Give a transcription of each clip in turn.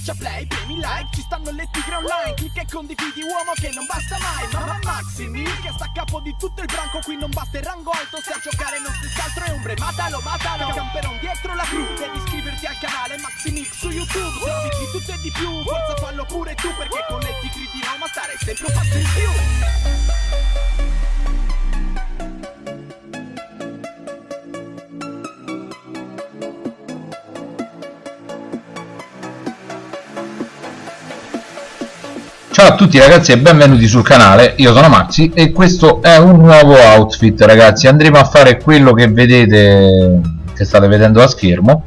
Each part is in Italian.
Schiaccia play, premi like, ci stanno le tigre online Clicca e condividi uomo che non basta mai Mamma Maxi Mil che sta a capo di tutto il branco Qui non basta il rango alto se a giocare non stessi altro è ombre Matalo, matalo, camperon dietro la crew Devi iscriverti al canale Maxi Mix su YouTube Servizi di tutto e di più, forza fallo pure tu Perché con le tigre di Roma stare sempre un passo in più Ciao a tutti ragazzi e benvenuti sul canale, io sono Maxi e questo è un nuovo outfit ragazzi, andremo a fare quello che vedete, che state vedendo a schermo.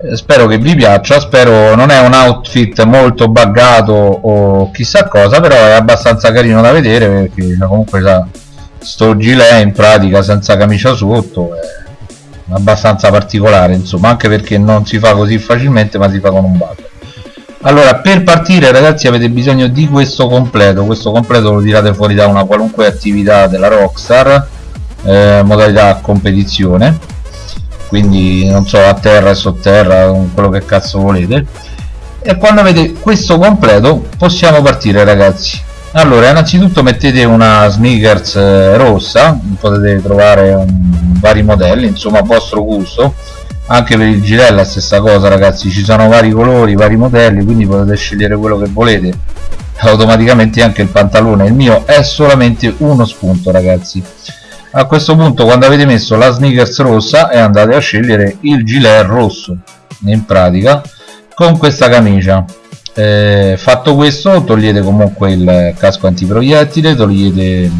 Eh, spero che vi piaccia, spero non è un outfit molto buggato o chissà cosa, però è abbastanza carino da vedere perché comunque sa, sto gilet in pratica senza camicia sotto è abbastanza particolare insomma, anche perché non si fa così facilmente ma si fa con un bug allora per partire ragazzi avete bisogno di questo completo. Questo completo lo tirate fuori da una qualunque attività della Rockstar eh, modalità competizione. Quindi non so a terra e sotterra quello che cazzo volete. E quando avete questo completo possiamo partire ragazzi. Allora innanzitutto mettete una sneakers eh, rossa. Potete trovare un, vari modelli insomma a vostro gusto anche per il gilet la stessa cosa ragazzi. Ci sono vari colori vari modelli quindi potete scegliere quello che volete. Automaticamente anche il pantalone. Il mio è solamente uno spunto ragazzi. A questo punto quando avete messo la sneakers rossa e andate a scegliere il gilet rosso. In pratica con questa camicia. Eh, fatto questo togliete comunque il casco antiproiettile togliete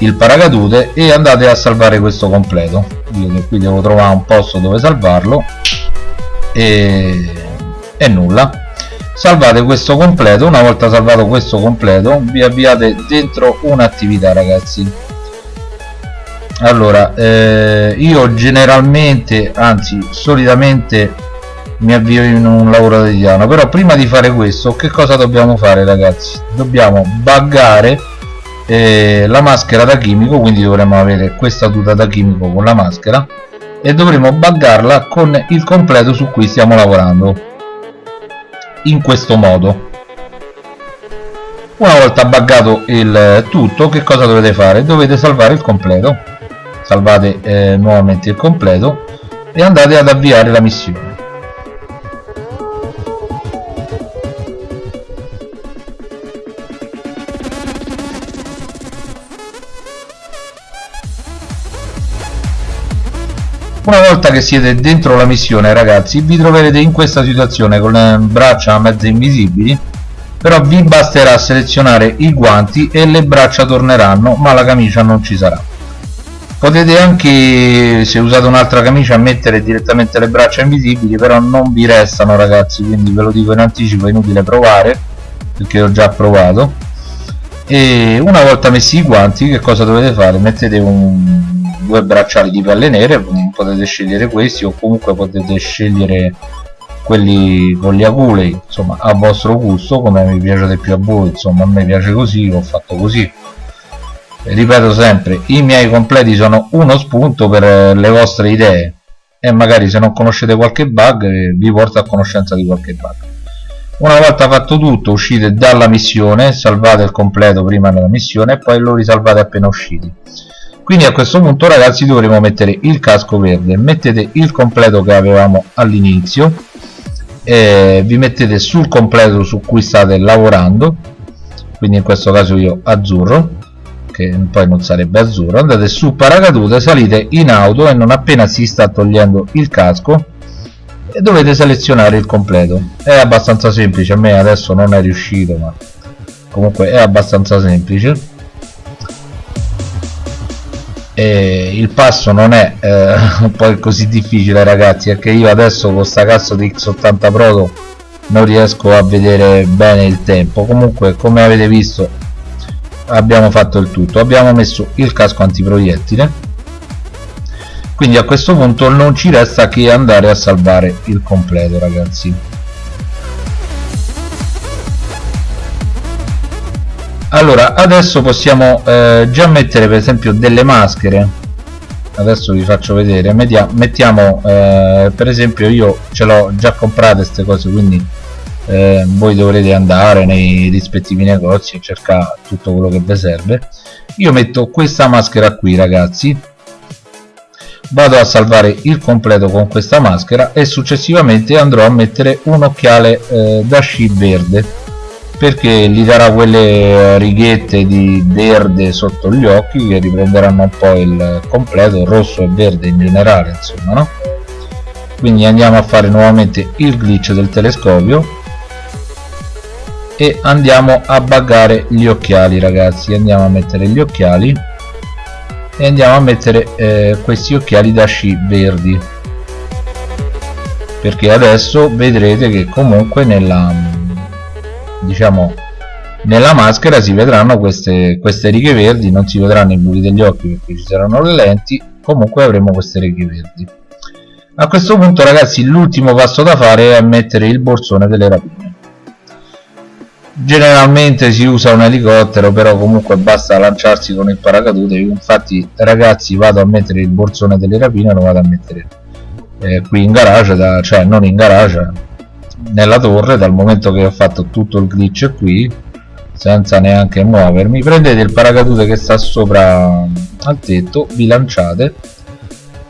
il paracadute e andate a salvare questo completo. Che qui devo trovare un posto dove salvarlo. E, e nulla. Salvate questo completo. Una volta salvato questo completo vi avviate dentro un'attività ragazzi. Allora eh, io generalmente anzi solitamente mi avvio in un lavoro quotidiano però prima di fare questo che cosa dobbiamo fare ragazzi? Dobbiamo buggare eh, la maschera da chimico quindi dovremo avere questa tuta da chimico con la maschera e dovremo buggarla con il completo su cui stiamo lavorando in questo modo. Una volta buggato il tutto che cosa dovete fare? Dovete salvare il completo. Salvate eh, nuovamente il completo e andate ad avviare la missione una volta che siete dentro la missione ragazzi vi troverete in questa situazione con le braccia mezze invisibili però vi basterà selezionare i guanti e le braccia torneranno ma la camicia non ci sarà. Potete anche se usate un'altra camicia mettere direttamente le braccia invisibili però non vi restano ragazzi quindi ve lo dico in anticipo è inutile provare perché ho già provato. E una volta messi i guanti che cosa dovete fare? Mettete un due bracciali di pelle nere potete scegliere questi o comunque potete scegliere quelli con gli aculei insomma a vostro gusto come mi piace di più a voi insomma a me piace così ho fatto così. Ripeto sempre i miei completi sono uno spunto per le vostre idee. E magari se non conoscete qualche bug vi porto a conoscenza di qualche bug. Una volta fatto tutto uscite dalla missione salvate il completo prima della missione e poi lo risalvate appena usciti quindi a questo punto ragazzi dovremo mettere il casco verde. Mettete il completo che avevamo all'inizio vi mettete sul completo su cui state lavorando. Quindi in questo caso io azzurro che poi non sarebbe azzurro. Andate su paracadute salite in auto e non appena si sta togliendo il casco dovete selezionare il completo. È abbastanza semplice a me adesso non è riuscito ma comunque è abbastanza semplice e il passo non è eh, poi così difficile ragazzi perché io adesso con sta cazzo di X80 Proto non riesco a vedere bene il tempo. Comunque come avete visto abbiamo fatto il tutto. Abbiamo messo il casco antiproiettile. Quindi a questo punto non ci resta che andare a salvare il completo ragazzi allora adesso possiamo eh, già mettere per esempio delle maschere. Adesso vi faccio vedere. Mettiamo, eh, per esempio io ce l'ho già comprate queste cose quindi eh, voi dovrete andare nei rispettivi negozi e cercare tutto quello che vi serve. Io metto questa maschera qui ragazzi. Vado a salvare il completo con questa maschera e successivamente andrò a mettere un occhiale eh, da sci verde perché gli darà quelle righette di verde sotto gli occhi che riprenderanno un po' il completo rosso e verde in generale insomma no? quindi andiamo a fare nuovamente il glitch del telescopio e andiamo a buggare gli occhiali ragazzi andiamo a mettere gli occhiali e andiamo a mettere eh, questi occhiali da sci verdi perché adesso vedrete che comunque nella diciamo nella maschera si vedranno queste, queste righe verdi non si vedranno i buchi degli occhi perché ci saranno le lenti comunque avremo queste righe verdi. A questo punto ragazzi l'ultimo passo da fare è mettere il borsone delle rapine. Generalmente si usa un elicottero però comunque basta lanciarsi con il paracadute. Infatti ragazzi vado a mettere il borsone delle rapine lo vado a mettere eh, qui in garage da, cioè non in garage nella torre dal momento che ho fatto tutto il glitch qui senza neanche muovermi. Prendete il paracadute che sta sopra al tetto vi lanciate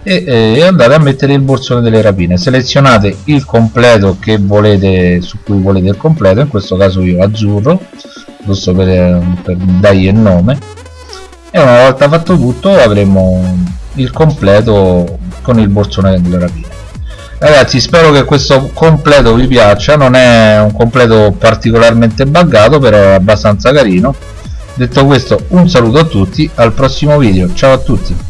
e, e, andate a mettere il borsone delle rapine. Selezionate il completo che volete su cui volete il completo in questo caso io azzurro giusto per, per dargli il nome. E una volta fatto tutto avremo il completo con il borsone delle rapine ragazzi spero che questo completo vi piaccia. Non è un completo particolarmente buggato però è abbastanza carino. Detto questo un saluto a tutti. Al prossimo video. Ciao a tutti.